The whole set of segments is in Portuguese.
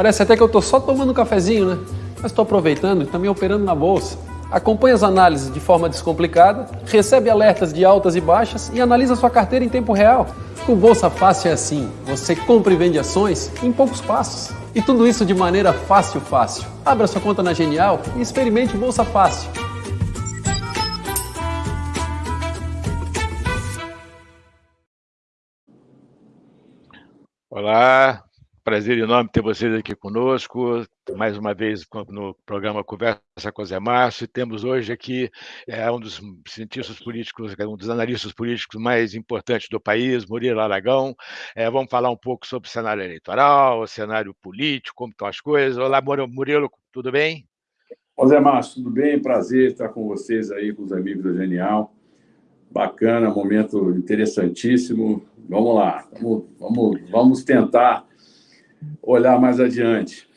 Parece até que eu estou só tomando um cafezinho, né? Mas estou aproveitando e também operando na bolsa. Acompanhe as análises de forma descomplicada, recebe alertas de altas e baixas e analisa sua carteira em tempo real. Com Bolsa Fácil é assim: você compra e vende ações em poucos passos. E tudo isso de maneira fácil, fácil. Abra sua conta na Genial e experimente Bolsa Fácil. Olá, prazer enorme ter vocês aqui conosco, mais uma vez no programa Conversa com Zé Márcio. Temos hoje aqui é, um dos cientistas políticos, um dos analistas políticos mais importantes do país, Murilo Aragão. É, vamos falar um pouco sobre o cenário eleitoral, o cenário político, como estão as coisas. Olá, Murilo, tudo bem? Ô Zé Márcio, tudo bem? Prazer estar com vocês aí, com os amigos da Genial. Bacana, momento interessantíssimo. Vamos lá, vamos, vamos, vamos tentar olhar mais adiante.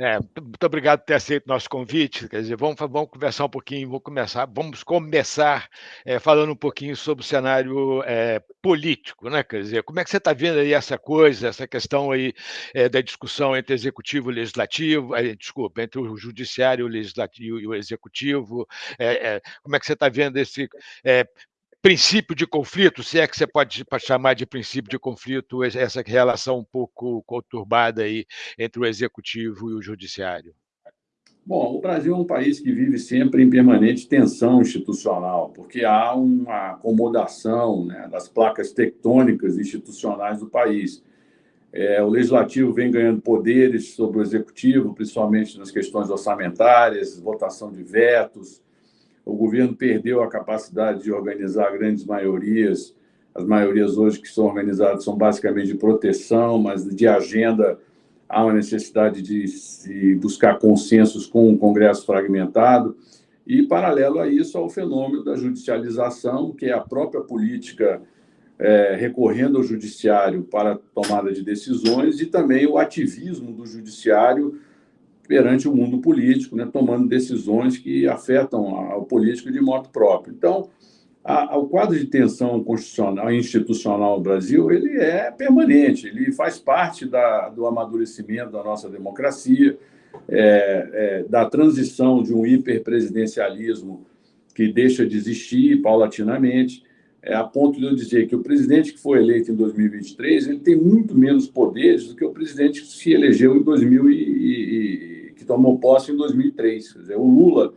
É, muito obrigado por ter aceito nosso convite. Quer dizer, vamos, vamos conversar um pouquinho, vamos começar, vamos começar é, falando um pouquinho sobre o cenário é, político, né? Quer dizer, como é que você está vendo aí essa coisa, essa questão aí é, da discussão entre executivo e legislativo, é, desculpa, entre o judiciário, o legislativo e o executivo? É, como é que você está vendo esse princípio de conflito, se é que você pode chamar de princípio de conflito essa relação um pouco conturbada aí entre o executivo e o judiciário? Bom, o Brasil é um país que vive sempre em permanente tensão institucional, porque há uma acomodação né, das placas tectônicas institucionais do país. É, o legislativo vem ganhando poderes sobre o executivo, principalmente nas questões orçamentárias, votação de vetos, o governo perdeu a capacidade de organizar grandes maiorias. As maiorias hoje que são organizadas são basicamente de proteção, mas de agenda há uma necessidade de se buscar consensos com o Congresso fragmentado. E, paralelo a isso, o fenômeno da judicialização, que é a própria política é, recorrendo ao judiciário para tomada de decisões, e também o ativismo do judiciário perante o mundo político, né, tomando decisões que afetam o político de modo próprio. Então, a, a, o quadro de tensão constitucional e institucional no Brasil ele é permanente, ele faz parte da, do amadurecimento da nossa democracia, é, é, da transição de um hiperpresidencialismo que deixa de existir paulatinamente, é, a ponto de eu dizer que o presidente que foi eleito em 2023 ele tem muito menos poderes do que o presidente que se elegeu em 2000 e, e tomou posse em 2003. Quer dizer, o Lula,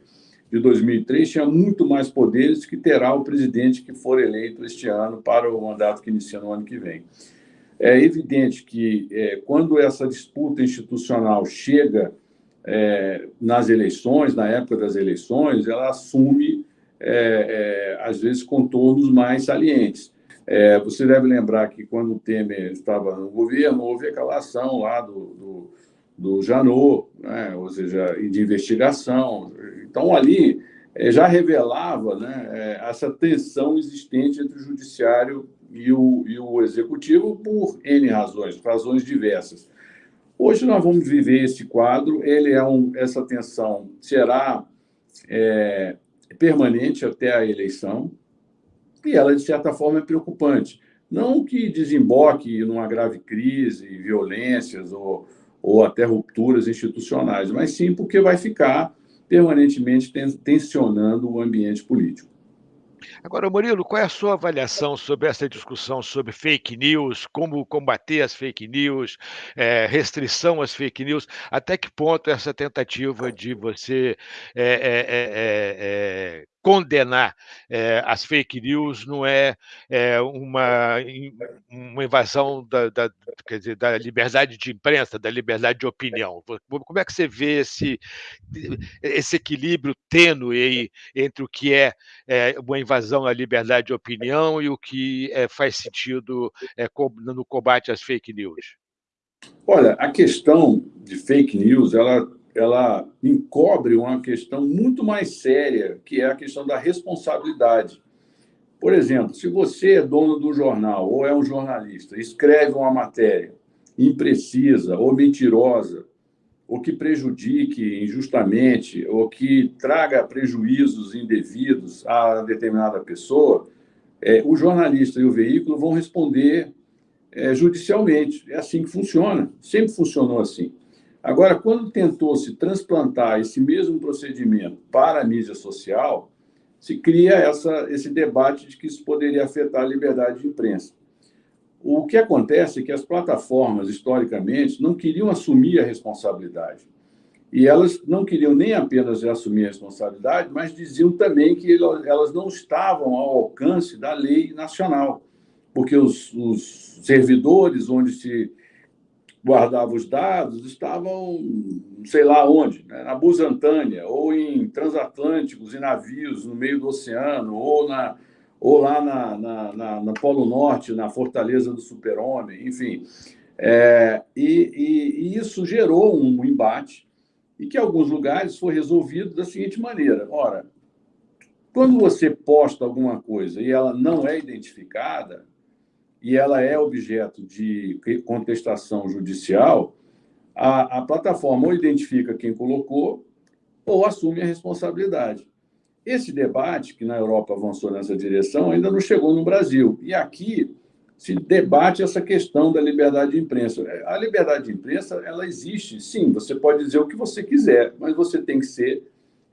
de 2003, tinha muito mais poderes que terá o presidente que for eleito este ano para o mandato que inicia no ano que vem. É evidente que, é, quando essa disputa institucional chega é, nas eleições, na época das eleições, ela assume, é, é às vezes, contornos mais salientes. É, você deve lembrar que, quando o Temer estava no governo, houve aquela ação lá do, do do Janot, né? ou seja, de investigação. Então, ali é, já revelava né, é, essa tensão existente entre o judiciário e o, e o executivo por N razões, razões diversas. Hoje nós vamos viver esse quadro, ele é um, essa tensão será é, permanente até a eleição, e ela, de certa forma, é preocupante. Não que desemboque numa grave crise, violências ou, ou até rupturas institucionais, mas sim porque vai ficar permanentemente tensionando o ambiente político. Agora, Murilo, qual é a sua avaliação sobre essa discussão sobre fake news, como combater as fake news, é, restrição às fake news? Até que ponto essa tentativa de você é, é, condenar é, as fake news não é, é uma, uma invasão da, da, dizer, da liberdade de imprensa, da liberdade de opinião. Como é que você vê esse, esse equilíbrio tênue entre o que é, é, uma invasão à liberdade de opinião e o que é, faz sentido no combate às fake news? Olha, a questão de fake news, ela ela encobre uma questão muito mais séria, que é a questão da responsabilidade. Por exemplo, se você é dono do jornal ou é um jornalista, escreve uma matéria imprecisa ou mentirosa, ou que prejudique injustamente, ou que traga prejuízos indevidos a determinada pessoa, é, o jornalista e o veículo vão responder é, judicialmente. É assim que funciona, sempre funcionou assim. Agora, quando tentou-se transplantar esse mesmo procedimento para a mídia social, se cria essa, esse debate de que isso poderia afetar a liberdade de imprensa. O que acontece é que as plataformas, historicamente, não queriam assumir a responsabilidade. E elas não queriam nem apenas assumir a responsabilidade, mas diziam também que elas não estavam ao alcance da lei nacional, porque os, os servidores onde se guardava os dados estavam, sei lá onde, né? na Busantânia, ou em transatlânticos, em navios no meio do oceano, ou, na, ou lá na, na, na, Polo Norte, na Fortaleza do Super-Homem, enfim. É, e, e, e, isso gerou um embate, e que em alguns lugares foi resolvido da seguinte maneira: ora, quando você posta alguma coisa e ela não é identificada, e ela é objeto de contestação judicial, a, a plataforma ou identifica quem colocou ou assume a responsabilidade. Esse debate, que na Europa avançou nessa direção, ainda não chegou no Brasil. E aqui se debate essa questão da liberdade de imprensa. A liberdade de imprensa, ela existe, sim, você pode dizer o que você quiser, mas você tem que ser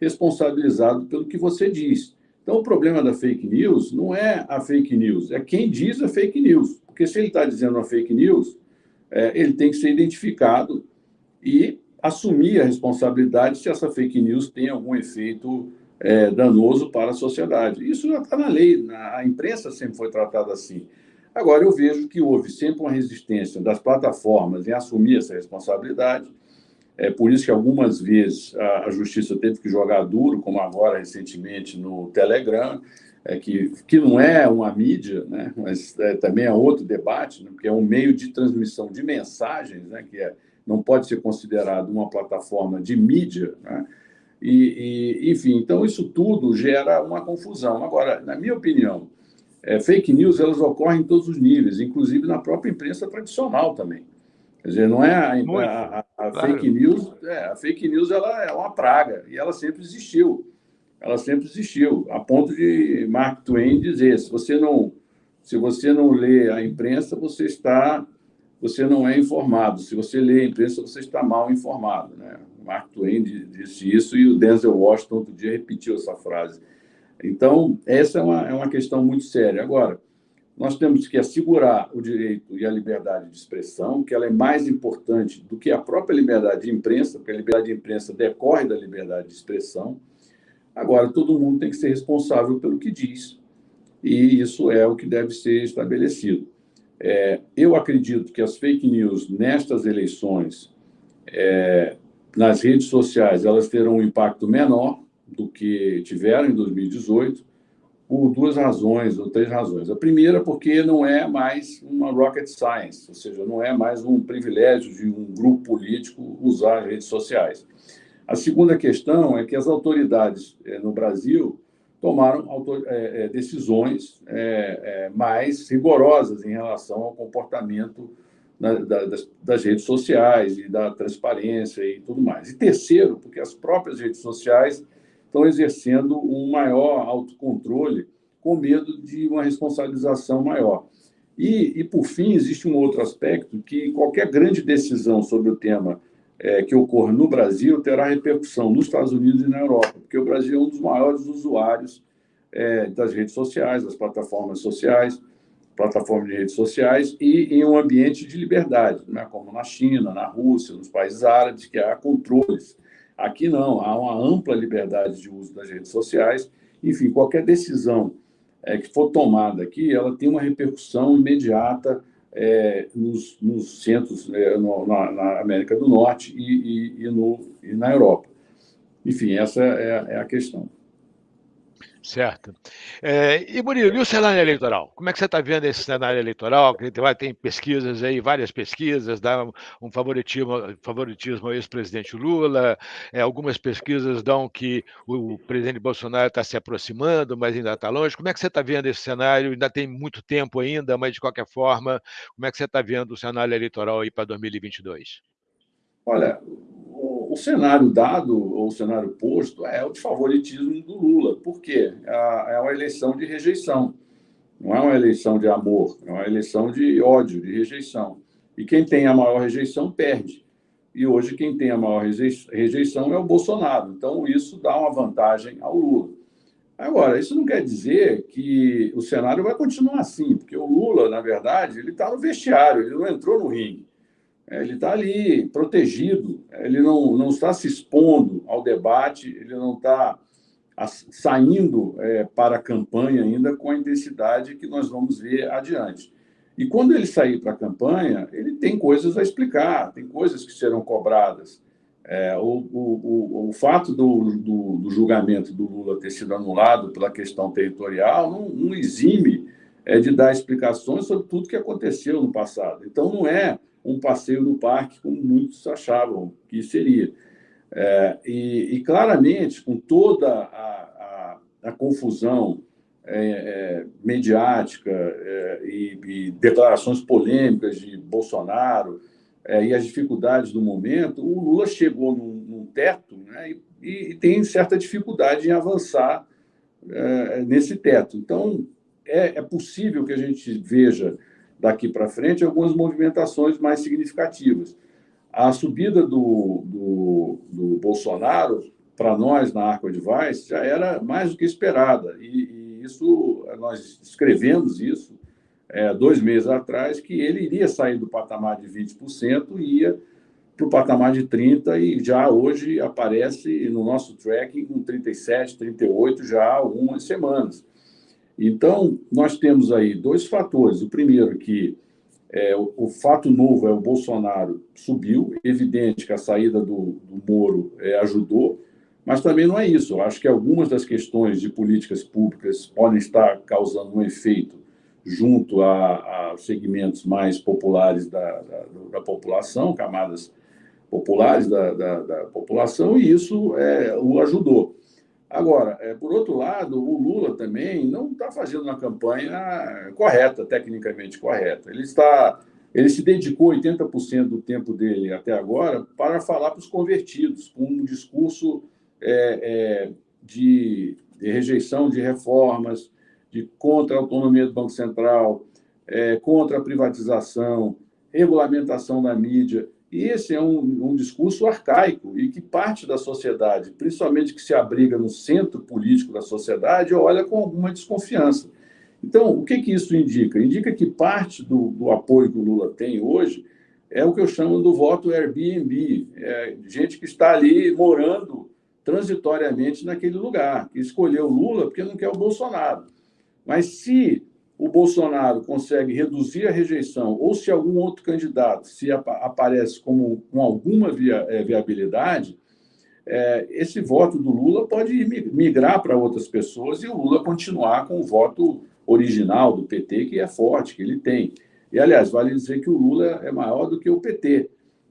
responsabilizado pelo que você diz. Então, o problema da fake news não é a fake news, é quem diz a fake news. Porque se ele está dizendo uma fake news, é, ele tem que ser identificado e assumir a responsabilidade se essa fake news tem algum efeito é, danoso para a sociedade. Isso já está na lei, na, a imprensa sempre foi tratada assim. Agora, eu vejo que houve sempre uma resistência das plataformas em assumir essa responsabilidade, é por isso que algumas vezes a, a justiça teve que jogar duro, como agora recentemente no Telegram, é, que, que não é uma mídia, né, mas é, também é outro debate, né, porque é um meio de transmissão de mensagens, né, que é, não pode ser considerado uma plataforma de mídia. Né, e, e, enfim, então isso tudo gera uma confusão. Agora, na minha opinião, é, fake news elas ocorrem em todos os níveis, inclusive na própria imprensa tradicional também. Quer dizer, não é a, a, a, a claro. fake news, é, a fake news ela é uma praga e ela sempre existiu. Ela sempre existiu, a ponto de Mark Twain dizer: se você não, se você não lê a imprensa, você está, você não é informado. Se você lê a imprensa, você está mal informado. Né? Mark Twain disse isso e o Denzel Washington outro dia repetiu essa frase. Então, essa é uma, é uma questão muito séria. Agora, nós temos que assegurar o direito e a liberdade de expressão, que ela é mais importante do que a própria liberdade de imprensa, porque a liberdade de imprensa decorre da liberdade de expressão. Agora, todo mundo tem que ser responsável pelo que diz, e isso é o que deve ser estabelecido. É, eu acredito que as fake news nestas eleições, é, nas redes sociais, elas terão um impacto menor do que tiveram em 2018, por duas razões, ou três razões. A primeira, porque não é mais uma rocket science, ou seja, não é mais um privilégio de um grupo político usar as redes sociais. A segunda questão é que as autoridades eh, no Brasil tomaram eh, eh, decisões mais rigorosas em relação ao comportamento das redes sociais e da transparência e tudo mais. E terceiro, porque as próprias redes sociais estão exercendo um maior autocontrole com medo de uma responsabilização maior. E, e, por fim, existe um outro aspecto que qualquer grande decisão sobre o tema é, que ocorra no Brasil terá repercussão nos Estados Unidos e na Europa, porque o Brasil é um dos maiores usuários é, das redes sociais, das plataformas sociais, plataformas de redes sociais, e em um ambiente de liberdade, né, como na China, na Rússia, nos países árabes, que há controles Aqui não, há uma ampla liberdade de uso das redes sociais. Enfim, qualquer decisão é, que for tomada aqui, ela tem uma repercussão imediata é, nos, nos, centros, é, no, na, na, América do Norte e, e, e, no, e na Europa. Enfim, essa é, é a questão. Certo. É, e, Murilo, e o cenário eleitoral? Como é que você está vendo esse cenário eleitoral? Vai, tem pesquisas aí, várias pesquisas, dá um favoritismo, favoritismo ao ex-presidente Lula, é, algumas pesquisas dão que o presidente Bolsonaro está se aproximando, mas ainda está longe. Como é que você está vendo esse cenário? Ainda tem muito tempo ainda, mas, de qualquer forma, como é que você está vendo o cenário eleitoral aí para 2022? Olha, o cenário dado, ou o cenário posto, é o de favoritismo do Lula. Por quê? É, é uma eleição de rejeição. Não é uma eleição de amor, é uma eleição de ódio, de rejeição. E quem tem a maior rejeição perde. e hoje quem tem a maior rejeição é o Bolsonaro. Então, isso dá uma vantagem ao Lula. Agora, isso não quer dizer que o cenário vai continuar assim, porque o Lula, na verdade, ele está no vestiário, ele não entrou no ringue. É, ele está ali protegido, ele não, não está se expondo ao debate, ele não está saindo é, para a campanha ainda com a intensidade que nós vamos ver adiante. E quando ele sair para a campanha, ele tem coisas a explicar, tem coisas que serão cobradas. É, o, o, o, fato do, do, do, julgamento do Lula ter sido anulado pela questão territorial não, não exime é, de dar explicações sobre tudo que aconteceu no passado. Então, não é um passeio no parque, como muitos achavam que seria. É, e, e, claramente, com toda a, a, a confusão é, é, mediática é, e, e, declarações polêmicas de Bolsonaro é, e as dificuldades do momento, o Lula chegou num, num teto né, e, e, tem certa dificuldade em avançar é, nesse teto. Então, é, possível que a gente veja daqui para frente algumas movimentações mais significativas. A subida do, do, do Bolsonaro, para nós na Arco Advice, já era mais do que esperada. E, e isso, nós escrevemos isso é, dois meses atrás, que ele iria sair do patamar de 20% e ia para o patamar de 30% e já hoje aparece no nosso tracking com 37%, 38% já há algumas semanas. Então, nós temos aí dois fatores. O primeiro, que é, o, o, fato novo é o Bolsonaro subiu, evidente que a saída do, do Moro é, ajudou, mas também não é isso. Eu acho que algumas das questões de políticas públicas podem estar causando um efeito junto a, a segmentos mais populares da, da, da, população, camadas populares da, da população, e isso é, o ajudou. Agora, é, por outro lado, o Lula também não está fazendo uma campanha correta, tecnicamente correta. Ele está, ele se dedicou 80% do tempo dele até agora para falar para os convertidos, com um discurso é, é, de, de, rejeição de reformas, de contra a autonomia do Banco Central, é, contra a privatização, regulamentação da mídia. E esse é um, um, discurso arcaico e que parte da sociedade, principalmente que se abriga no centro político da sociedade, olha com alguma desconfiança. Então, o que, que isso indica? Indica que parte do, do apoio que o Lula tem hoje é o que eu chamo do voto Airbnb, é gente que está ali morando transitoriamente naquele lugar, que escolheu Lula porque não quer o Bolsonaro. Mas se o Bolsonaro consegue reduzir a rejeição, ou se algum outro candidato se aparece como, com alguma via, é, viabilidade, é, esse voto do Lula pode migrar para outras pessoas e o Lula continuar com o voto original do PT, que é forte, que ele tem. E, aliás, vale dizer que o Lula é maior do que o PT.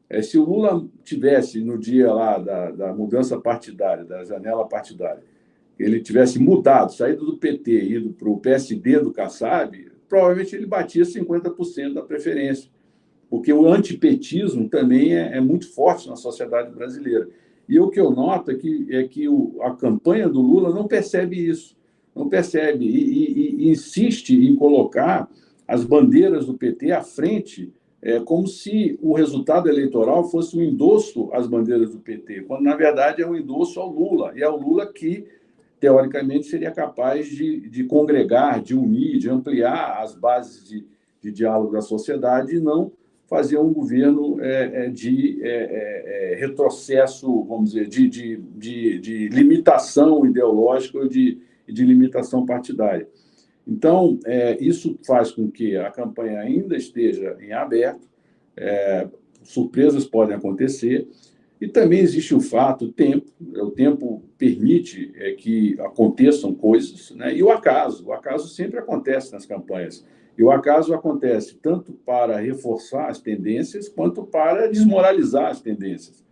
É, se o Lula tivesse, no dia lá da, da mudança partidária, da janela partidária, ele tivesse mudado, saído do PT ido para o PSD do Kassab, provavelmente ele batia 50% da preferência, porque o antipetismo também é, é, muito forte na sociedade brasileira. E o que eu noto é que, é que o, a campanha do Lula não percebe isso, não percebe, e, e, e insiste em colocar as bandeiras do PT à frente, é, como se o resultado eleitoral fosse um endosso às bandeiras do PT, quando, na verdade, é um endosso ao Lula, e é o Lula que teoricamente, seria capaz de, de congregar, de unir, de ampliar as bases de, de diálogo da sociedade e não fazer um governo é, é de é, é, é, retrocesso, vamos dizer, de, de, de, de limitação ideológica ou de, de limitação partidária. Então, é, isso faz com que a campanha ainda esteja em aberto, surpresas podem acontecer, e também existe o fato, o tempo, né, o tempo permite é, que aconteçam coisas, né? e o acaso, o acaso sempre acontece nas campanhas. E o acaso acontece tanto para reforçar as tendências, quanto para desmoralizar as tendências.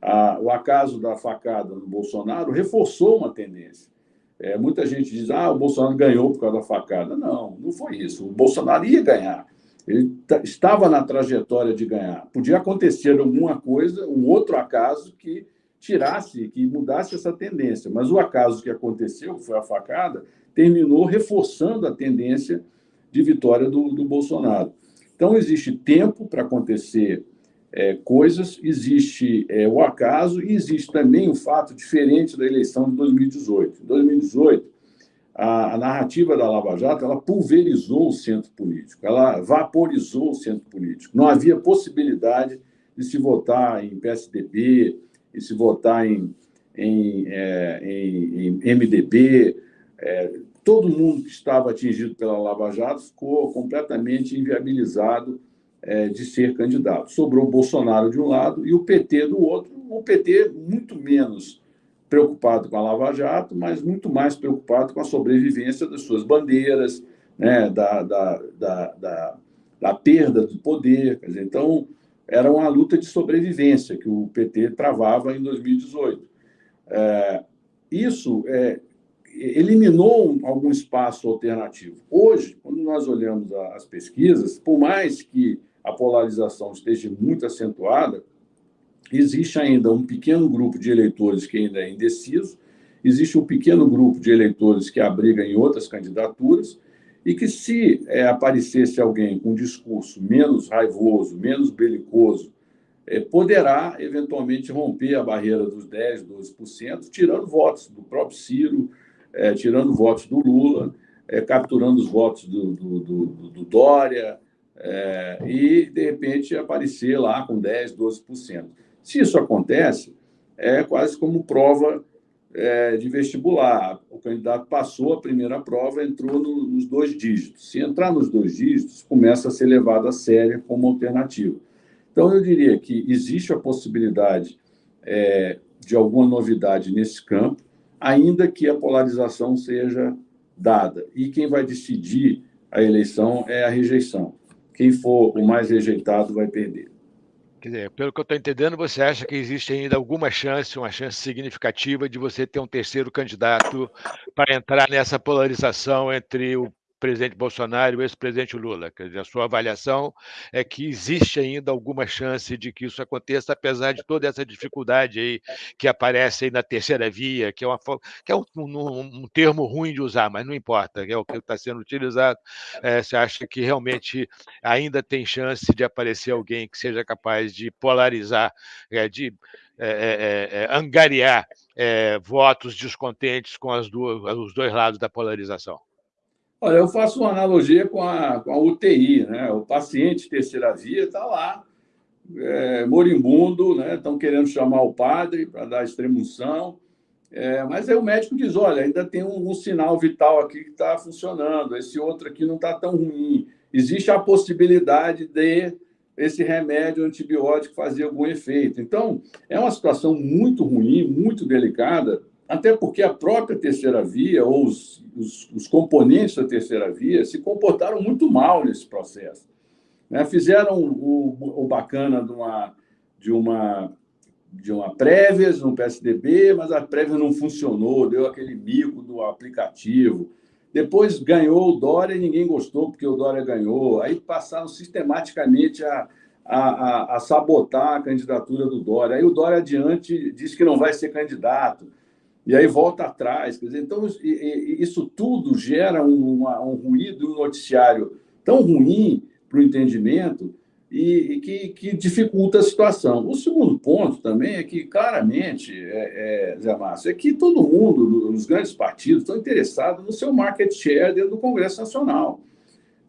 Ah, o acaso da facada no Bolsonaro reforçou uma tendência. É, muita gente diz, ah, o Bolsonaro ganhou por causa da facada. Não, não foi isso. O Bolsonaro ia ganhar. Ele estava na trajetória de ganhar. Podia acontecer alguma coisa, um outro acaso que tirasse, que mudasse essa tendência. Mas o acaso que aconteceu, que foi a facada, terminou reforçando a tendência de vitória do, do Bolsonaro. Então, existe tempo para acontecer é, coisas, existe é, o acaso e existe também o fato diferente da eleição de 2018. Em 2018, a, a, narrativa da Lava Jato ela pulverizou o centro político, ela vaporizou o centro político. Não havia possibilidade de se votar em PSDB, de se votar em, em, é, em, em MDB. É, todo mundo que estava atingido pela Lava Jato ficou completamente inviabilizado é, de ser candidato. Sobrou o Bolsonaro de um lado e o PT do outro, o PT muito menos preocupado com a Lava Jato, mas muito mais preocupado com a sobrevivência das suas bandeiras, né, da, da, da, da, da perda do poder. Dizer, então, era uma luta de sobrevivência que o PT travava em 2018. É, isso é, eliminou algum espaço alternativo. Hoje, quando nós olhamos as pesquisas, por mais que a polarização esteja muito acentuada, existe ainda um pequeno grupo de eleitores que ainda é indeciso, existe um pequeno grupo de eleitores que abriga em outras candidaturas, e que se é, aparecesse alguém com um discurso menos raivoso, menos belicoso, é, poderá eventualmente romper a barreira dos 10%, 12%, tirando votos do próprio Ciro, é, tirando votos do Lula, é, capturando os votos do, do, do, do Dória, é, e, de repente, aparecer lá com 10%, 12%. Se isso acontece, é quase como prova é, de vestibular. O candidato passou a primeira prova, entrou no, nos dois dígitos. Se entrar nos dois dígitos, começa a ser levado a sério como alternativa. Então, eu diria que existe a possibilidade é, de alguma novidade nesse campo, ainda que a polarização seja dada. E quem vai decidir a eleição é a rejeição. Quem for o mais rejeitado vai perder. Quer dizer, pelo que eu estou entendendo, você acha que existe ainda alguma chance, uma chance significativa de você ter um terceiro candidato para entrar nessa polarização entre o presidente Bolsonaro e o ex-presidente Lula. Quer dizer, a sua avaliação é que existe ainda alguma chance de que isso aconteça, apesar de toda essa dificuldade aí que aparece aí na terceira via, que é, uma, que é um, um, um termo ruim de usar, mas não importa, é o que está sendo utilizado. É, você acha que realmente ainda tem chance de aparecer alguém que seja capaz de polarizar, é, de é, é, é, é angariar votos descontentes com as duas, os dois lados da polarização? Olha, eu faço uma analogia com a, com a UTI, né? O paciente terceira via está lá, é, moribundo, né? Estão querendo chamar o padre para dar extremunção, é, mas aí o médico diz: olha, ainda tem um, um sinal vital aqui que está funcionando, esse outro aqui não está tão ruim. Existe a possibilidade de esse remédio antibiótico fazer algum efeito. Então, é uma situação muito ruim, muito delicada, até porque a própria terceira via, ou os, os, os componentes da terceira via, se comportaram muito mal nesse processo. Né? Fizeram o, o bacana de uma, de uma de uma Prévias no PSDB, mas a Prévia não funcionou, deu aquele mico do aplicativo. Depois ganhou o Dória e ninguém gostou porque o Dória ganhou. Aí passaram sistematicamente a, a, a, a sabotar a candidatura do Dória. Aí o Dória adiante disse que não vai ser candidato e aí volta atrás. Quer dizer, então, isso tudo gera um, ruído, um noticiário tão ruim para o entendimento e, e que, que, dificulta a situação. O segundo ponto também é que, claramente, é, é, Zé Márcio, é que todo mundo, os grandes partidos, estão interessados no seu market share dentro do Congresso Nacional.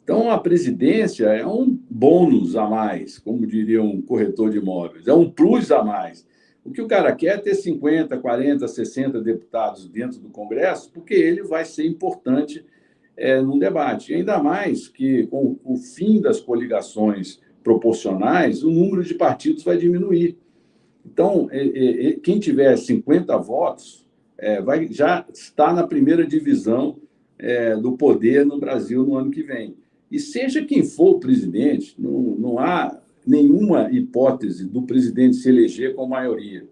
Então, a presidência é um bônus a mais, como diria um corretor de imóveis, é um plus a mais. O que o cara quer é ter 50, 40, 60 deputados dentro do Congresso, porque ele vai ser importante é, no debate. Ainda mais que, com o fim das coligações proporcionais, o número de partidos vai diminuir. Então, é, é, é quem tiver 50 votos é, vai, já está na primeira divisão é, do poder no Brasil no ano que vem. E seja quem for o presidente, não, não há nenhuma hipótese do presidente se eleger com maioria.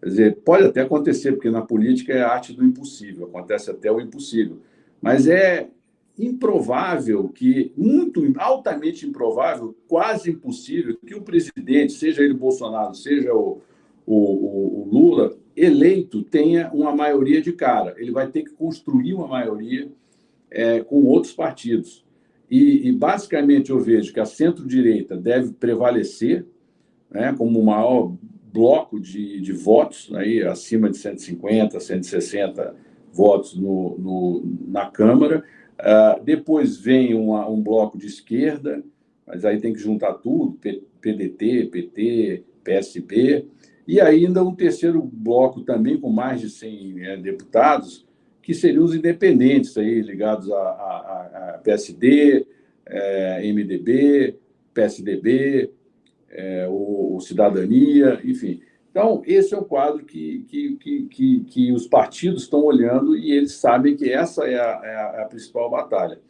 Quer dizer, pode até acontecer, porque na política é a arte do impossível, acontece até o impossível. Mas é improvável que, muito altamente improvável, quase impossível, que o presidente, seja ele Bolsonaro, seja o, o, o, Lula, eleito, tenha uma maioria de cara. Ele vai ter que construir uma maioria é, com outros partidos. E, e, basicamente, eu vejo que a centro-direita deve prevalecer, né, como o maior bloco de, de votos, aí, acima de 150, 160 votos no, no na Câmara. Uh, depois vem uma, um bloco de esquerda, mas aí tem que juntar tudo, PDT, PT, PSB, e ainda um terceiro bloco também com mais de 100 é, deputados, que seriam os independentes, aí, ligados a, a, a PSD, é, MDB, PSDB, é, o, o, Cidadania, enfim. Então, esse é o quadro que, que, que, que, que os partidos estão olhando e eles sabem que essa é a, é a é principal batalha.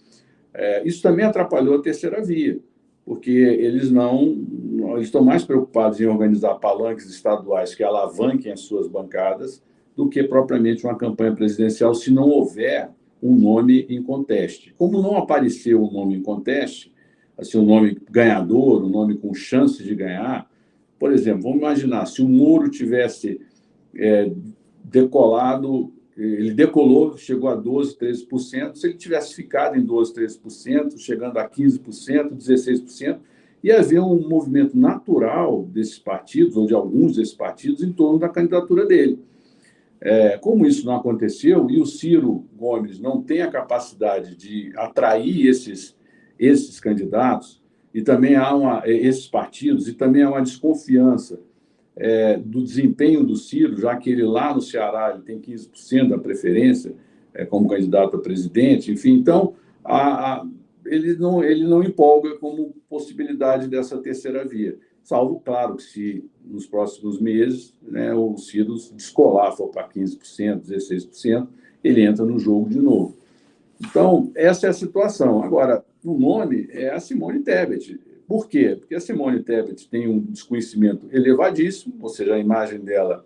É, isso também atrapalhou a terceira via, porque eles não eles estão mais preocupados em organizar palanques estaduais que alavanquem as suas bancadas do que propriamente uma campanha presidencial, se não houver um nome em conteste. Como não apareceu um nome em conteste, assim, um nome ganhador, um nome com chance de ganhar, por exemplo, vamos imaginar, se o Moro tivesse é, decolado, ele decolou, chegou a 12%, 13%, se ele tivesse ficado em 12%, 13%, chegando a 15%, 16%, ia haver um movimento natural desses partidos, ou de alguns desses partidos, em torno da candidatura dele. É, como isso não aconteceu e o Ciro Gomes não tem a capacidade de atrair esses, esses candidatos, e também há uma, esses partidos, e também há uma desconfiança é, do desempenho do Ciro, já que ele lá no Ceará ele tem 15% da preferência é, como candidato a presidente, enfim, então a, a, ele, não, ele não empolga como possibilidade dessa terceira via salvo, claro, que se nos próximos meses né, o Ciro descolar, for para 15%, 16%, ele entra no jogo de novo. Então, essa é a situação. Agora, o nome é a Simone Tebet. Por quê? Porque a Simone Tebet tem um desconhecimento elevadíssimo, ou seja, a imagem dela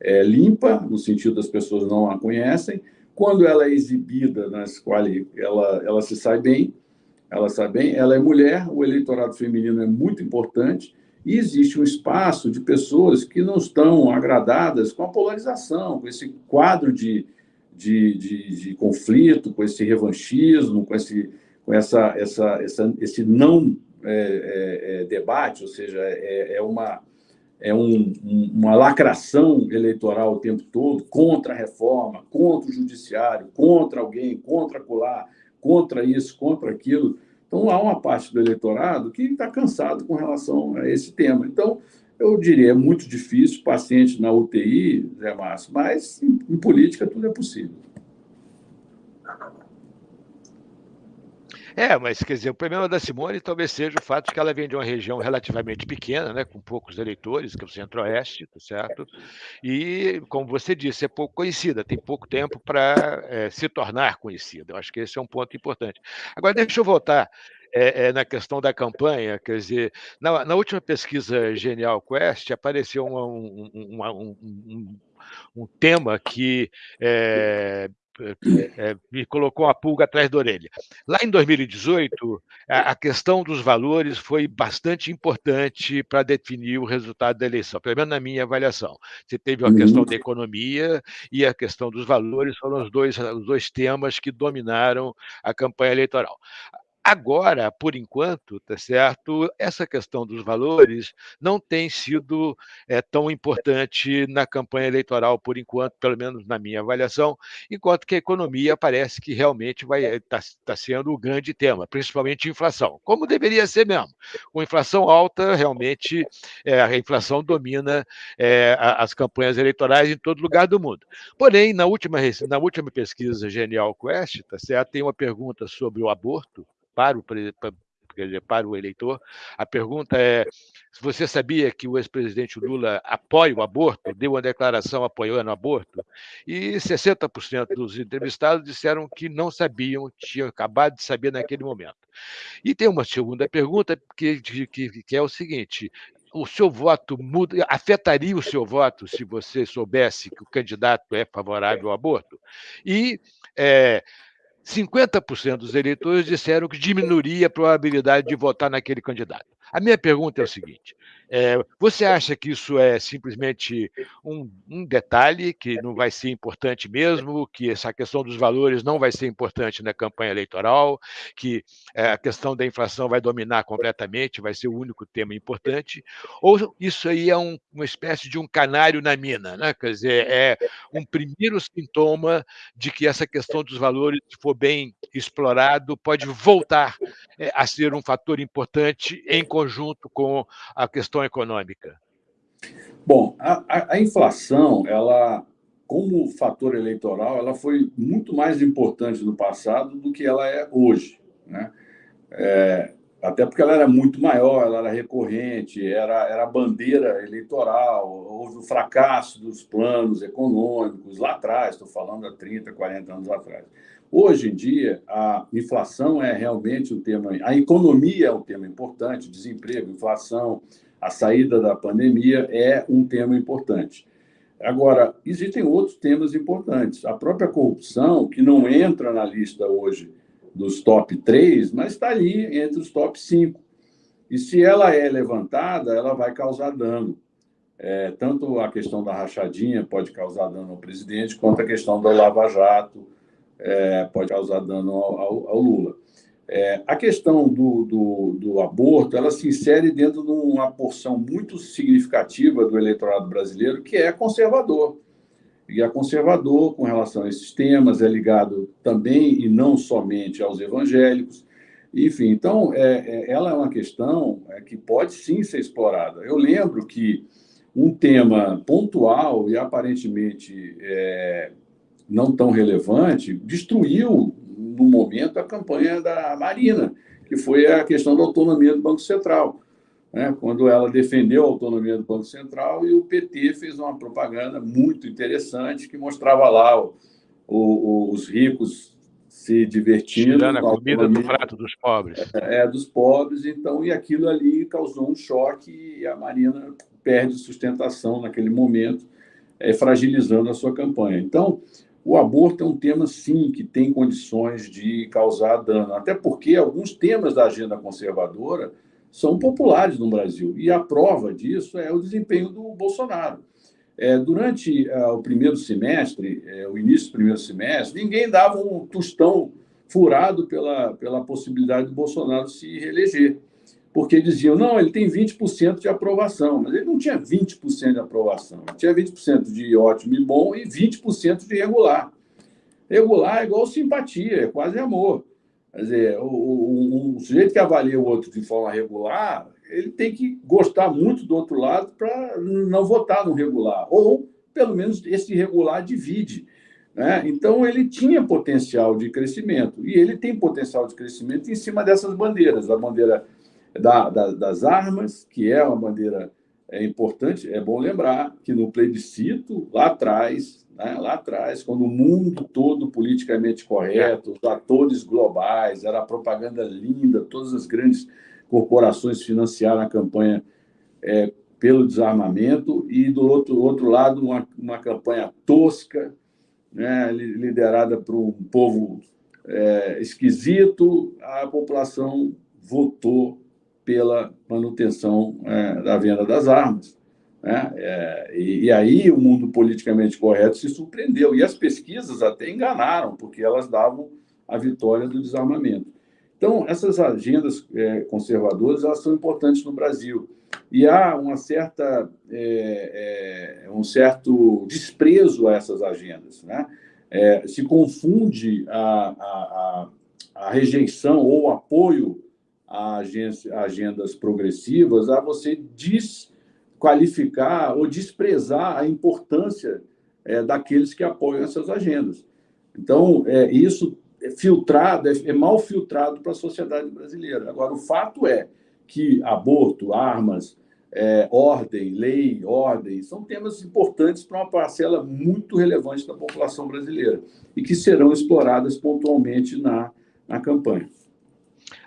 é limpa, no sentido das pessoas não a conhecem. Quando ela é exibida na escola, ela, ela se sai bem, ela sai bem, ela é mulher, o eleitorado feminino é muito importante, e existe um espaço de pessoas que não estão agradadas com a polarização, com esse quadro de, de, de, de conflito, com esse revanchismo, com esse, com essa, essa, essa esse não é, é, é, debate, ou seja, é, é uma, é um, uma lacração eleitoral o tempo todo contra a reforma, contra o judiciário, contra alguém, contra colar, contra isso, contra aquilo. Então, há uma parte do eleitorado que está cansado com relação a esse tema. Então, eu diria, é muito difícil, paciente na UTI, Zé Márcio, mas em, em política tudo é possível. É, mas quer dizer, o problema da Simone talvez seja o fato de que ela vem de uma região relativamente pequena, né, com poucos eleitores, que é o Centro-Oeste, tá certo? E, como você disse, é pouco conhecida, tem pouco tempo para é, se tornar conhecida. Eu acho que esse é um ponto importante. Agora, deixa eu voltar é, é, na questão da campanha, quer dizer, na, na última pesquisa Genial Quest apareceu uma, um, uma, um, um, um, tema que é, é, me colocou uma pulga atrás da orelha. Lá em 2018, a, a questão dos valores foi bastante importante para definir o resultado da eleição, pelo menos na minha avaliação. Você teve a questão uhum. da economia e a questão dos valores, foram os dois, os dois temas que dominaram a campanha eleitoral. Agora, por enquanto, tá certo? Essa questão dos valores não tem sido é, tão importante na campanha eleitoral, por enquanto, pelo menos na minha avaliação, enquanto que a economia parece que realmente vai estar tá, tá sendo o grande tema, principalmente inflação, como deveria ser mesmo. Com inflação alta, realmente é, a inflação domina é, as campanhas eleitorais em todo lugar do mundo. Porém, na última, na última pesquisa Genial Quest, tá certo? tem uma pergunta sobre o aborto para o, para o eleitor. A pergunta é: você sabia que o ex-presidente Lula apoia o aborto, deu uma declaração apoiando o aborto, e 60% dos entrevistados disseram que não sabiam, tinham acabado de saber naquele momento. E tem uma segunda pergunta que, que, que é o seguinte: o seu voto muda, afetaria o seu voto se você soubesse que o candidato é favorável ao aborto? E é, 50% dos eleitores disseram que diminuiria a probabilidade de votar naquele candidato. A minha pergunta é o seguinte: é, você acha que isso é simplesmente um, um, detalhe que não vai ser importante mesmo, que essa questão dos valores não vai ser importante na campanha eleitoral, que é, a questão da inflação vai dominar completamente, vai ser o único tema importante? Ou isso aí é um, uma espécie de um canário na mina, né? quer dizer, é um primeiro sintoma de que essa questão dos valores, se for bem explorado, pode voltar é, a ser um fator importante em conjunto com a questão econômica? Bom, a, a, inflação, ela, como fator eleitoral, ela foi muito mais importante no passado do que ela é hoje. Né? É, até porque ela era muito maior, ela era recorrente, era, era bandeira eleitoral, houve o fracasso dos planos econômicos lá atrás, estou falando há 30, 40 anos atrás. Hoje em dia, a inflação é realmente um tema, a economia é um tema importante, desemprego, inflação, a saída da pandemia é um tema importante. Agora, existem outros temas importantes. A própria corrupção, que não entra na lista hoje dos top 3, mas está ali entre os top 5. E se ela é levantada, ela vai causar dano. É, tanto a questão da rachadinha pode causar dano ao presidente, quanto a questão do lava-jato é, pode causar dano ao, ao, ao Lula. É, a questão do, do, do, aborto ela se insere dentro de uma porção muito significativa do eleitorado brasileiro que é conservador. E é conservador com relação a esses temas, é ligado também e não somente aos evangélicos. Enfim, então, é, é, ela é uma questão é, que pode sim ser explorada. Eu lembro que um tema pontual e aparentemente é, não tão relevante destruiu no momento, a campanha da Marina, que foi a questão da autonomia do Banco Central. Né? Quando ela defendeu a autonomia do Banco Central e o PT fez uma propaganda muito interessante que mostrava lá o, o, os ricos se divertindo. Tirando a comida do prato dos pobres. É, é, dos pobres, então, e aquilo ali causou um choque e a Marina perde sustentação naquele momento, é, fragilizando a sua campanha. Então, o aborto é um tema, sim, que tem condições de causar dano, até porque alguns temas da agenda conservadora são populares no Brasil, e a prova disso é o desempenho do Bolsonaro. É, durante uh, o primeiro semestre, é, o início do primeiro semestre, ninguém dava um tostão furado pela, pela possibilidade do Bolsonaro se reeleger porque diziam, não, ele tem 20% de aprovação, mas ele não tinha 20% de aprovação, ele tinha 20% de ótimo e bom e 20% de regular. Regular é igual simpatia, é quase amor. Quer dizer, o, o, o sujeito que avalia o outro de forma regular, ele tem que gostar muito do outro lado para não votar no regular, ou pelo menos esse regular divide. Né? Então, ele tinha potencial de crescimento, e ele tem potencial de crescimento em cima dessas bandeiras, a bandeira da, da, das armas, que é uma bandeira é importante, é bom lembrar que no plebiscito, lá atrás, né, lá atrás, quando o mundo todo politicamente correto, os atores globais, era propaganda linda, todas as grandes corporações financiaram a campanha é, pelo desarmamento, e do outro, outro lado, uma, uma campanha tosca, né, liderada por um povo é, esquisito, a população votou pela manutenção é, da venda das armas. Né? É, e, e, aí o mundo politicamente correto se surpreendeu, e as pesquisas até enganaram, porque elas davam a vitória do desarmamento. Então, essas agendas é, conservadoras elas são importantes no Brasil. E há uma certa, é, é, um certo desprezo a essas agendas. Né? É, se confunde a, a, a, a rejeição ou apoio a, agendas progressivas a você desqualificar ou desprezar a importância é, daqueles que apoiam essas agendas. Então, é, isso é filtrado, é, é mal filtrado para a sociedade brasileira. Agora, o fato é que aborto, armas, é, ordem, lei, ordem, são temas importantes para uma parcela muito relevante da população brasileira e que serão exploradas pontualmente na, na campanha.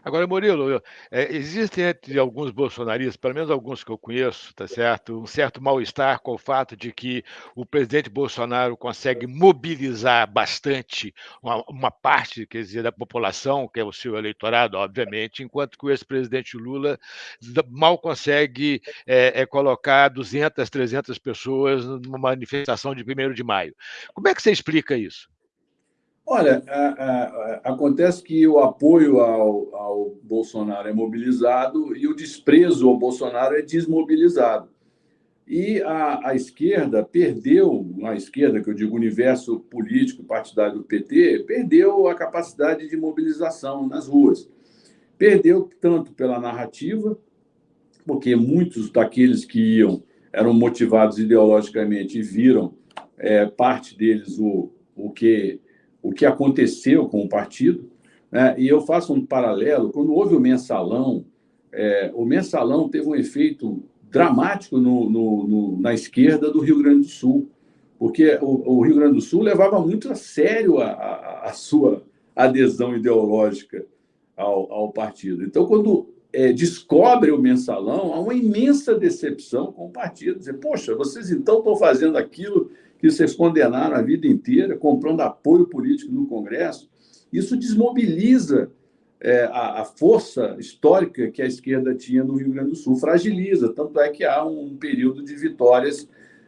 Agora, Murilo, é, existem entre alguns bolsonaristas, pelo menos alguns que eu conheço, tá certo, um certo mal-estar com o fato de que o presidente Bolsonaro consegue mobilizar bastante uma, uma parte, quer dizer, da população, que é o seu eleitorado, obviamente, enquanto que o ex-presidente Lula mal consegue é, é, colocar 200, 300 pessoas numa manifestação de 1 de maio. Como é que você explica isso? Olha, a, a, acontece que o apoio ao, ao, Bolsonaro é mobilizado e o desprezo ao Bolsonaro é desmobilizado. E a, a esquerda perdeu, a esquerda, que eu digo universo político partidário do PT, perdeu a capacidade de mobilização nas ruas. Perdeu tanto pela narrativa, porque muitos daqueles que iam eram motivados ideologicamente e viram é, parte deles o, o que o que aconteceu com o partido. Né? E eu faço um paralelo: quando houve o mensalão, é, o mensalão teve um efeito dramático no, no, no, na esquerda do Rio Grande do Sul, porque o, o Rio Grande do Sul levava muito a sério a, a, a sua adesão ideológica ao, ao, partido. Então, quando é, descobre o mensalão, há uma imensa decepção com o partido. Dizer, poxa, vocês então estão fazendo aquilo que vocês condenaram a vida inteira, comprando apoio político no Congresso, isso desmobiliza é, a, a, força histórica que a esquerda tinha no Rio Grande do Sul, fragiliza. Tanto é que há um período de vitórias.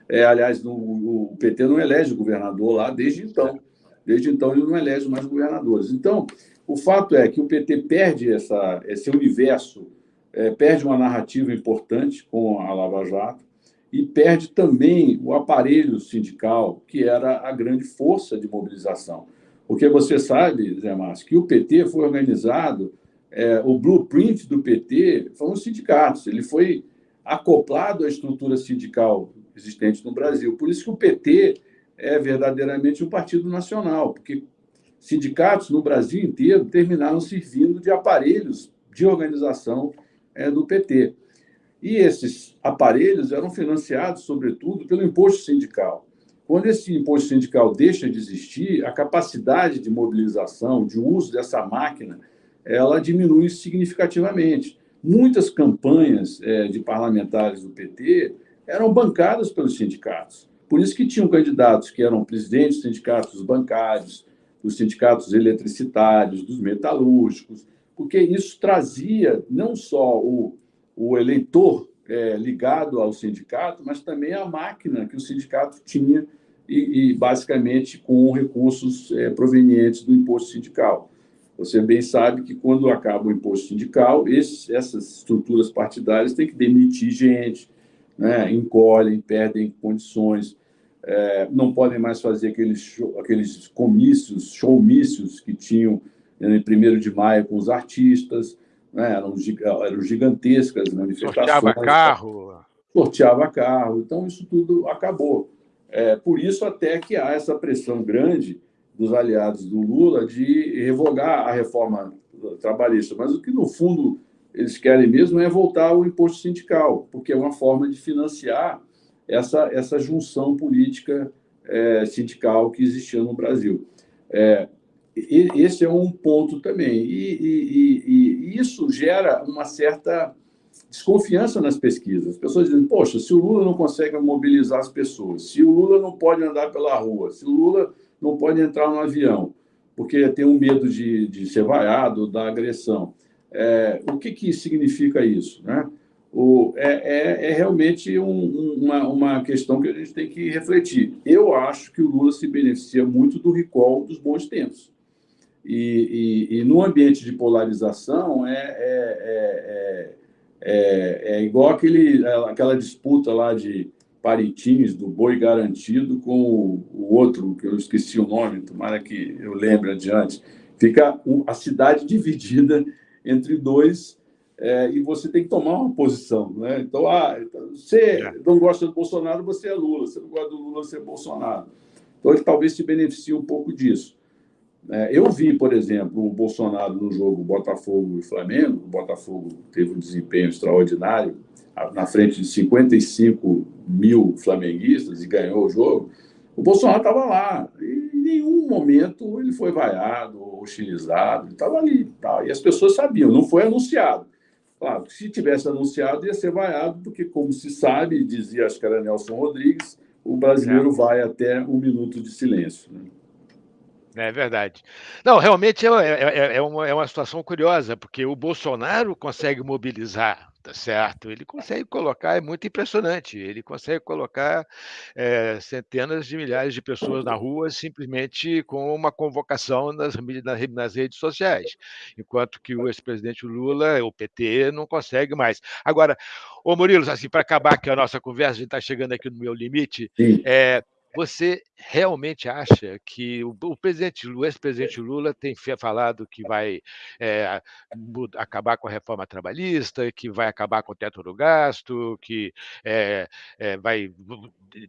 É, aliás, no, o PT não elege governador lá desde então. Desde então, ele não elege mais governadores. Então, o fato é que o PT perde essa, esse universo, é, perde uma narrativa importante com a Lava Jato, e perde também o aparelho sindical, que era a grande força de mobilização. Porque você sabe, Zé Márcio, que o PT foi organizado, é, o blueprint do PT foram os sindicatos, ele foi acoplado à estrutura sindical existente no Brasil. Por isso que o PT é verdadeiramente um partido nacional, porque sindicatos no Brasil inteiro terminaram servindo de aparelhos de organização é, do PT. E esses aparelhos eram financiados, sobretudo, pelo imposto sindical. Quando esse imposto sindical deixa de existir, a capacidade de mobilização, de uso dessa máquina, ela diminui significativamente. Muitas campanhas é, de parlamentares do PT eram bancadas pelos sindicatos. Por isso que tinham candidatos que eram presidentes dos sindicatos bancários, dos sindicatos eletricitários, dos metalúrgicos, porque isso trazia não só o o eleitor é, ligado ao sindicato, mas também a máquina que o sindicato tinha e, e basicamente com recursos é, provenientes do imposto sindical. Você bem sabe que quando acaba o imposto sindical, esses, essas estruturas partidárias têm que demitir gente, né? encolhem, perdem condições, é, não podem mais fazer aqueles, aqueles comícios, showmícios que tinham em 1 de maio com os artistas, né? eram, eram gigantescas manifestações. Sorteava carro. Sorteava carro. Então, isso tudo acabou. É, por isso, até que há essa pressão grande dos aliados do Lula de revogar a reforma trabalhista. Mas o que, no fundo, eles querem mesmo é voltar ao imposto sindical, porque é uma forma de financiar essa, essa junção política é, sindical que existia no Brasil. É, esse é um ponto também. E, e, e, e, isso gera uma certa desconfiança nas pesquisas. As pessoas dizem, poxa, se o Lula não consegue mobilizar as pessoas, se o Lula não pode andar pela rua, se o Lula não pode entrar no avião, porque tem um medo de, de ser vaiado, da agressão. É, o que, que significa isso? Né? O, é, é, é realmente um, uma, uma questão que a gente tem que refletir. Eu acho que o Lula se beneficia muito do recall dos bons tempos. E, e, e no ambiente de polarização é, é, é, é, igual aquele, aquela disputa lá de Paritins, do boi garantido, com o, o outro, que eu esqueci o nome, tomara que eu lembre adiante. Fica a cidade dividida entre dois é, e você tem que tomar uma posição. Né? Então, ah, você não gosta do Bolsonaro, você é Lula. Você não gosta do Lula, você é Bolsonaro. Então, ele talvez se beneficie um pouco disso. É, eu vi, por exemplo, o Bolsonaro no jogo Botafogo e Flamengo. O Botafogo teve um desempenho extraordinário, na frente de 55 mil flamenguistas e ganhou o jogo. O Bolsonaro estava lá. E nenhum momento ele foi vaiado ou hostilizado, estava ali. Tá? E as pessoas sabiam, não foi anunciado. Claro, se tivesse anunciado, ia ser vaiado, porque, como se sabe, dizia acho que era Nelson Rodrigues, o brasileiro vai até um minuto de silêncio. Né? É verdade. Não, realmente é, é, é, uma, é uma situação curiosa, porque o Bolsonaro consegue mobilizar, tá certo? Ele consegue colocar, é muito impressionante, ele consegue colocar é, centenas de milhares de pessoas na rua simplesmente com uma convocação nas, nas, nas redes sociais, enquanto que o ex-presidente Lula, o PT, não consegue mais. Agora, ô Murilo, assim, para acabar aqui a nossa conversa, a gente está chegando aqui no meu limite, é, você realmente acha que o, presidente, o ex-presidente Lula tem falado que vai é, acabar com a reforma trabalhista, que vai acabar com o teto do gasto, que é, é, vai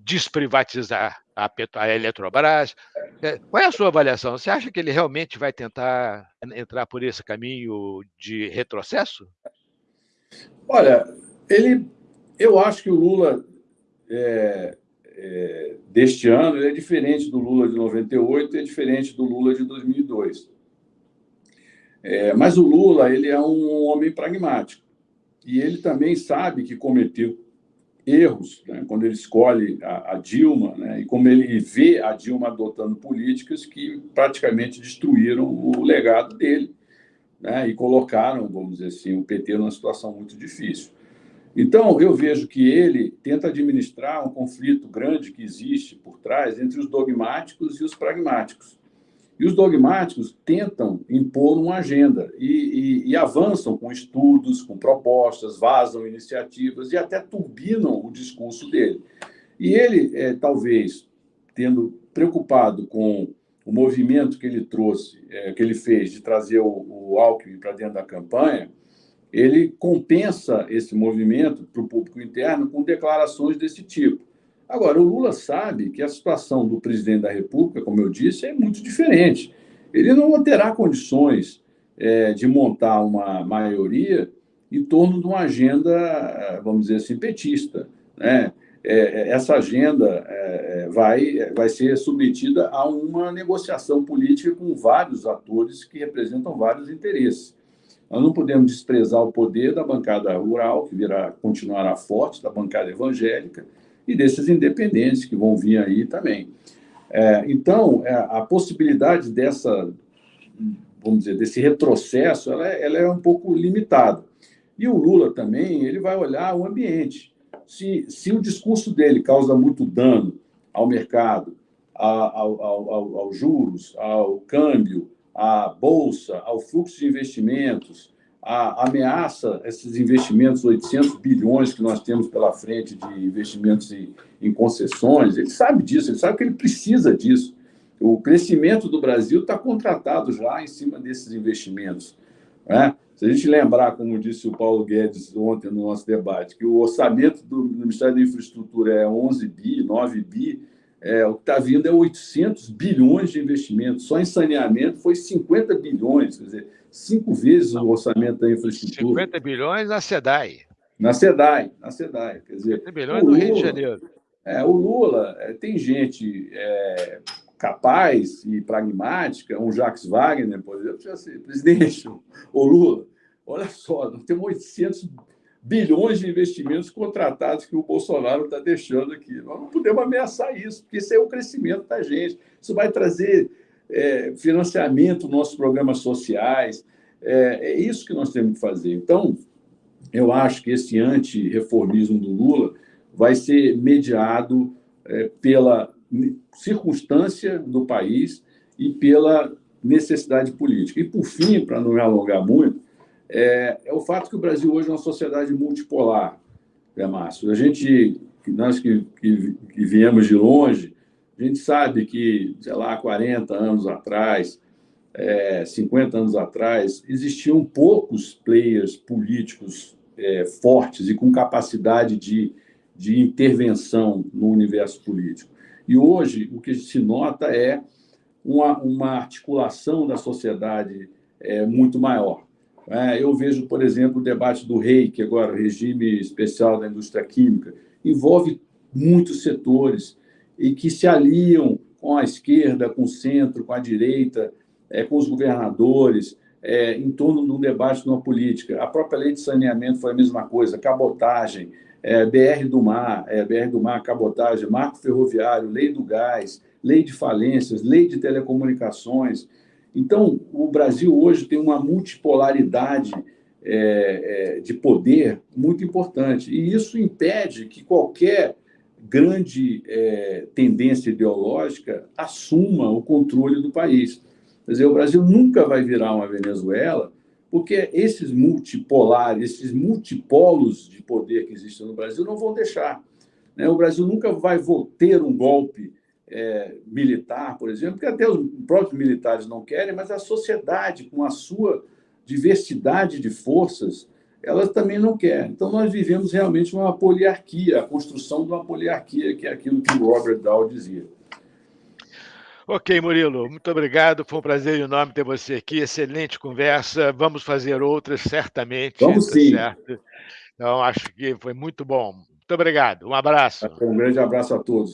desprivatizar a, a Eletrobras? qual é a sua avaliação? Você acha que ele realmente vai tentar entrar por esse caminho de retrocesso? Olha, ele, eu acho que o Lula é, é, deste ano é diferente do Lula de 98 e é diferente do Lula de 2002. É, mas o Lula ele é um homem pragmático e ele também sabe que cometeu erros né, quando ele escolhe a, a Dilma né, e como ele vê a Dilma adotando políticas que praticamente destruíram o legado dele né, e colocaram, vamos dizer assim, o PT numa situação muito difícil. Então, eu vejo que ele tenta administrar um conflito grande que existe por trás entre os dogmáticos e os pragmáticos. E os dogmáticos tentam impor uma agenda e, e, e avançam com estudos, com propostas, vazam iniciativas e até turbinam o discurso dele. E ele, é, talvez, tendo preocupado com o movimento que ele trouxe, é, que ele fez de trazer o, o Alckmin para dentro da campanha, ele compensa esse movimento para o público interno com declarações desse tipo. Agora, o Lula sabe que a situação do presidente da República, como eu disse, é muito diferente. Ele não terá condições é, de montar uma maioria em torno de uma agenda, vamos dizer assim, petista. Né? É, essa agenda é, vai, vai ser submetida a uma negociação política com vários atores que representam vários interesses. Nós não podemos desprezar o poder da bancada rural, que virá, continuará forte, da bancada evangélica, e desses independentes que vão vir aí também. É, então, é, a possibilidade dessa, vamos dizer, desse retrocesso, ela é, ela é um pouco limitada. E o Lula também, ele vai olhar o ambiente. Se, se o discurso dele causa muito dano ao mercado, ao, ao, ao, aos juros, ao câmbio, à bolsa, ao fluxo de investimentos, a ameaça esses investimentos, 800 bilhões que nós temos pela frente de investimentos em, em concessões, ele sabe disso, ele sabe que ele precisa disso. O crescimento do Brasil está contratado já em cima desses investimentos. Né? Se a gente lembrar, como disse o Paulo Guedes ontem no nosso debate, que o orçamento do Ministério da Infraestrutura é 11 bi, 9 bi, é, o que está vindo é 800 bilhões de investimentos. Só em saneamento foi 50 bilhões, quer dizer, cinco vezes o orçamento da infraestrutura. 50 bilhões na SEDAI. Na SEDAI, na SEDAI. Quer dizer, 50 bilhões no Rio de Janeiro. É, o Lula é, tem gente é, capaz e pragmática, um Jacques Wagner, por exemplo, já sei, presidente, o Lula, olha só, nós temos 800 bilhões de investimentos contratados que o Bolsonaro está deixando aqui. Nós não podemos ameaçar isso, porque isso é o crescimento da gente. Isso vai trazer é, financiamento nos nossos programas sociais. É, é, isso que nós temos que fazer. Então, eu acho que esse anti-reformismo do Lula vai ser mediado é, pela circunstância do país e pela necessidade política. E, por fim, para não me alongar muito, é, é, o fato que o Brasil hoje é uma sociedade multipolar, né, Márcio? A gente, nós que, que, que viemos de longe, a gente sabe que, sei lá, 40 anos atrás, é, 50 anos atrás, existiam poucos players políticos é, fortes e com capacidade de, de intervenção no universo político. E hoje, o que se nota é uma, uma articulação da sociedade é, muito maior. É, eu vejo, por exemplo, o debate do REIC, agora, Regime Especial da Indústria Química, envolve muitos setores e que se aliam com a esquerda, com o centro, com a direita, é, com os governadores, é, em torno de um debate de uma política. A própria lei de saneamento foi a mesma coisa, cabotagem, é, BR do Mar, é, BR do Mar, cabotagem, marco ferroviário, lei do gás, lei de falências, lei de telecomunicações. Então, o Brasil hoje tem uma multipolaridade é, é, de poder muito importante, e isso impede que qualquer grande é, tendência ideológica assuma o controle do país. Quer dizer, o Brasil nunca vai virar uma Venezuela, porque esses multipolares, esses multipolos de poder que existem no Brasil não vão deixar. Né? O Brasil nunca vai ter um golpe é, militar, por exemplo, porque até os próprios militares não querem, mas a sociedade, com a sua diversidade de forças, ela também não quer. Então, nós vivemos realmente uma poliarquia, a construção de uma poliarquia, que é aquilo que o Robert Dow dizia. Ok, Murilo, muito obrigado. Foi um prazer enorme ter você aqui. Excelente conversa. Vamos fazer outras, certamente. Vamos tá sim. Certo? Então, acho que foi muito bom. Muito obrigado. Um abraço. Um grande abraço a todos.